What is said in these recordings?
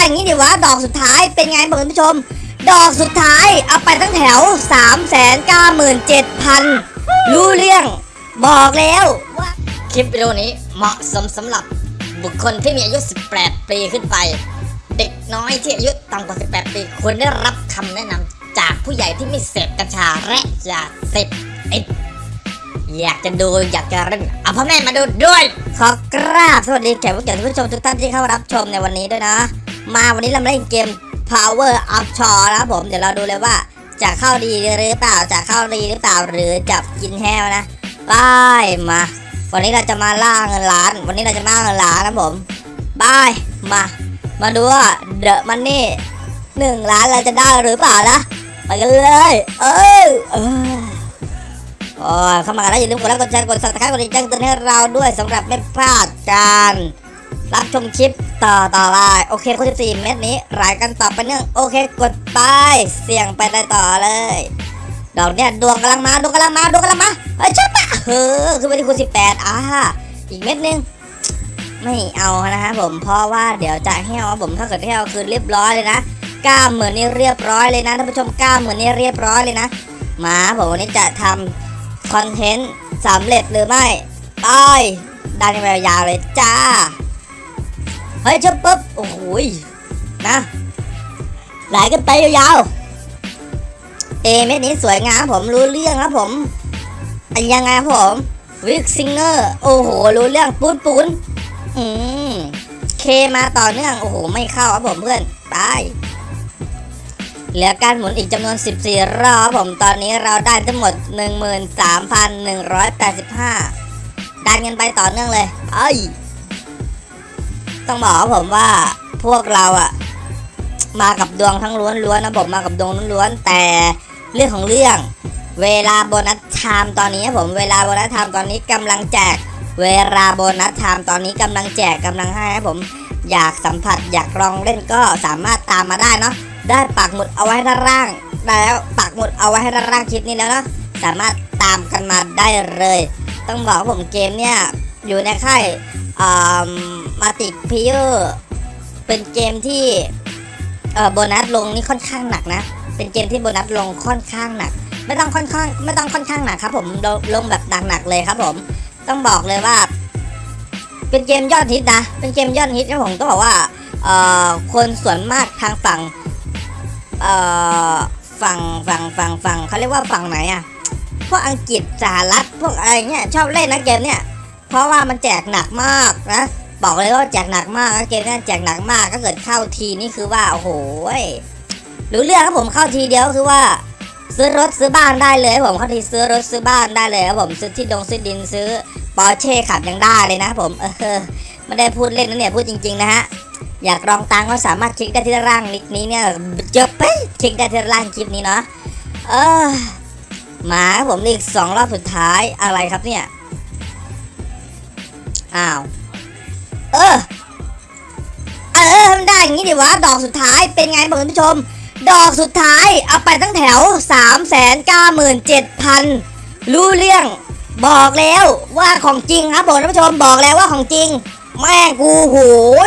อย่างนี้ดิวะดอกสุดท้ายเป็นไงบอกคุณผู้ชม ดอกสุดท้ายเอาไปตั้งแถว 3 9 7 0 0 0 รู้เรื่อง บอกแล้วว่า คลิปวิดีโอนี้เหมาะสมสำหรับบุคคลที่มีอายุ 18 ปีขึ้นไป เด็กน้อยที่อายุต่ำกว่า 18 ปีควรได้รับคำแนะนำจากผู้ใหญ่ที่ไม่เสพกัญชาและยาเสพติด อยากจะดูอยากจะเล่นเอาพ่อแม่มาดูด้วย ขอกราบสวัสดีแขกผู้เกียรติผู้ชมทุกท่านที่เข้ารับชมในวันนี้ด้วยนะ มาวันนี้เรามาเล่นเกม Power Up Shore นะครับผมเดี๋ยวเราดูเลยว่าจะเข้าดีหรือเปล่าจะเข้าดีหรือเปล่าหรือจะกินแห้วนะไปมา วันนี้เราจะมาล่าเงินล้าน วันนี้เราจะมาล่าเงินล้านนะผมบายมา มาดูว่าเดอะมันนี่หนึ่งล้านเราจะได้หรือเปล่านะไปกันเลย เออเออโอ้เข้ามากันแล้วอย่าลืมกดไลค์กดแชร์กดซับสไครต์กดติดแจ้งเตือนให้เราด้วยสำหรับไม่พลาดการ รับชมคลิปต่อต่อไปโอเคคน14เม็ดนี้รายกันต่อไปเนื่องโอเคกดไปเสี่ยงไปได้ต่อเลยดอกเนี่ยดวงกำลังมาดวงกำลังมาดวงกำลังมาเฮ้ยชัปะเฮ้อคือไปที่คูณสิบแปดอ่าอีกเม็ดนึงไม่เอานะฮะผมเพราะว่าเดี๋ยวจะแห้วครับผมถ้าเกิดแห้วคือเรียบร้อยเลยนะกล้าเหมือนนี่เรียบร้อยเลยนะท่านผู้ชมกล้าเหมือนนี่เรียบร้อยเลยนะมาผมวันนี้จะทำคอนเทนต์สำเร็จหรือไม่ไปดันไปยาวเลยจ้า เฮ้ยชับปุ๊บโอ้โหนะไหลกันไปยาวๆเอเม็ดนี้สวยงามผมรู้เรื่องครับผมอันยังไงครับผมวิกซิงเกอร์โอ้โหรู้เรื่องปูนปูนอืมเคมาต่อเนื่องโอ้โหไม่เข้าครับผมเพื่อนไปเหลือการหมุนอีกจำนวน 14 รอบครับผมตอนนี้เราได้ทั้งหมด 13,185ดันกันไปต่อเนื่องเลยเอ้ย ต้องบอกผมว่าพวกเราอะมากับดวงทั้งล้วนๆนะผมมากับดวงล้วนๆแต่เรื่องของเรื่อง เวลา bonus time ตอนนี้ผมเวลา bonus time ตอนนี้กำลังแจก เวลา bonus time ตอนนี้กำลังแจกกำลังให้ผมอยากสัมผัสอยากลองเล่นก็สามารถตามมาได้เนาะได้ปักหมุดเอาไว้ด้านล่าง แล้วปักหมุดเอาไว้ให้ด้านล่างคลิปนี้แล้วเนาะสามารถตามกันมาได้เลย ต้องบอกผมเกมเนี่ยอยู่ในค่าย มาติพิเออร์เป็นเกมที่เอ่อโบนัสลงนี่ค่อนข้างหนักนะ เป็นเกมที่โบนัสลงค่อนข้างหนัก ไม่ต้องค่อนข้างไม่ต้องค่อนข้างหนักครับ ผมลงลงแบบหนักๆเลยครับ ผม ต้องบอกเลยว่า เป็นเกมยอดฮิตนะ เป็นเกมยอดฮิตครับผมต้องบอกว่าเอ่อคนส่วนมากทางฝั่งเอ่อฝั่งฝั่งฝั่งฝั่งเขาเรียกว่าฝั่งไหนอะพวกอังกฤษสหรัฐพวกอะไรเงี้ยชอบเล่นนะเกมเนี่ยเพราะว่ามันแจกหนักมากนะ บอกเลยว่าแจกหนักมากเกมนี้แจกหนักมากถ้าเกิดเข้าทีนี่คือว่าโอ้โหรู้เรื่องครับผมเข้าทีเดียวคือว่า ซื้อรถซื้อบ้านได้เลยผมเข้าทีซื้อรถซื้อบ้านได้เลยครับผมซื้อที่ดงซื้อดินซื้อปอร์เช่ขับยังได้เลยนะผมเออไม่ได้พูดเล่นนะเนี่ยพูดจริงๆนะฮะอยากลองตังก็สามารถคลิกได้ที่ด้านล่างนิกนี้เนี่ยเจบไปคลิกได้ที่ด้านล่างคลิปนี้เนาะเออมาครับผมอีกสองรอบสุดท้ายอะไรครับเนี่ยอ้าว ออเออมันได้อย่างนี้ดิวะ ดอกสุดท้ายเป็นไงบอกคุณผู้ชม ดอกสุดท้ายเอาไปตั้งแถว 3 9 7 0 0 0 รู้เรื่อง บอกแล้วว่าของจริงครับผมท่านผู้ชมบอกแล้วว่าของจริง แม่กูโห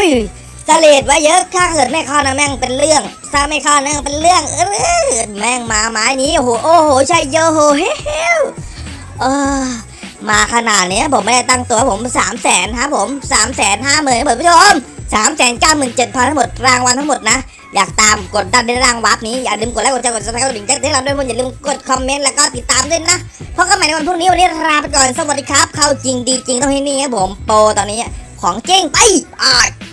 ยสเลดไว้เยอะถ้าเกิดไม่เข้านะแม่งเป็นเรื่องถ้าไม่เข้านะเป็นเรื่องเออแม่งมาไม้นี้โอ้โหโอ้โหใช่เยอะโหเฮ้เออ มาขนาดนี้ผมไม่ได้ตั้งตัวผมสามแสนครับผมสามแสนห้าหมื่นท่านผู้ชมสามแสนเก้าหมื่นเจ็ดพันทั้งหมดรางวัลทั้งหมดนะ อยากตามกดดันในรางวัลนี้ อย่าลืมกดไลค์กดแชร์กด subscribe กดกระดิ่งแจ้งเตือนเราด้วยอย่าลืมกดคอมเมนต์แล้วก็ติดตามด้วยนะพบกันใหม่ในวันพรุ่งนี้วันนี้ลาไปก่อนสวัสดีครับ เข้าจริงดีจริงต้องที่นี่ครับผมโปรตอนนี้ของจริงไปอ่า